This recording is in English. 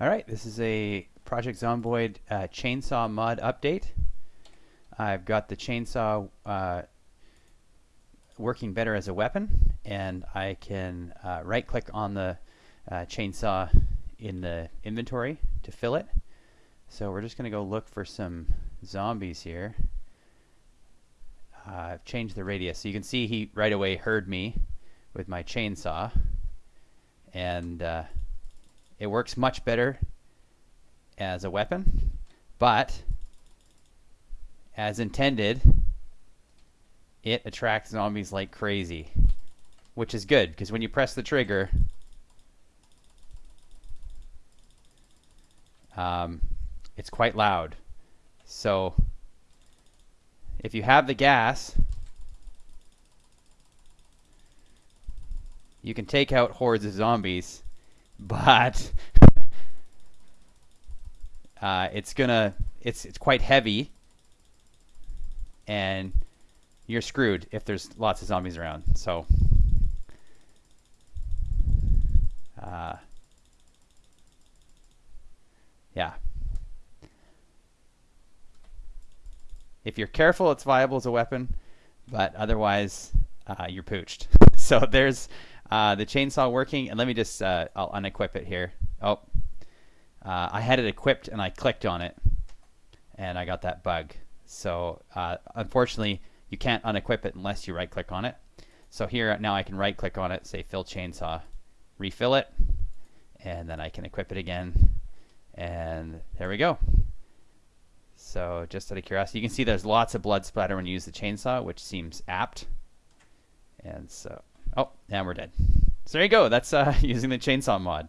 Alright, this is a Project Zomboid uh, chainsaw mod update. I've got the chainsaw uh, working better as a weapon and I can uh, right click on the uh, chainsaw in the inventory to fill it. So we're just going to go look for some zombies here. Uh, I've changed the radius so you can see he right away heard me with my chainsaw and uh, it works much better as a weapon, but as intended, it attracts zombies like crazy, which is good because when you press the trigger, um, it's quite loud. So if you have the gas, you can take out hordes of zombies, but uh, it's gonna it's it's quite heavy, and you're screwed if there's lots of zombies around. So. Uh, yeah. If you're careful, it's viable as a weapon, but otherwise, uh, you're pooched. so there's uh, the chainsaw working, and let me just, uh, I'll unequip it here. Oh, uh, I had it equipped and I clicked on it and I got that bug. So uh, unfortunately, you can't unequip it unless you right click on it. So here now I can right click on it, say fill chainsaw, refill it, and then I can equip it again. And there we go. So just out of curiosity, you can see there's lots of blood splatter when you use the chainsaw, which seems apt. And so, oh, and we're dead. So there you go. That's uh, using the chainsaw mod.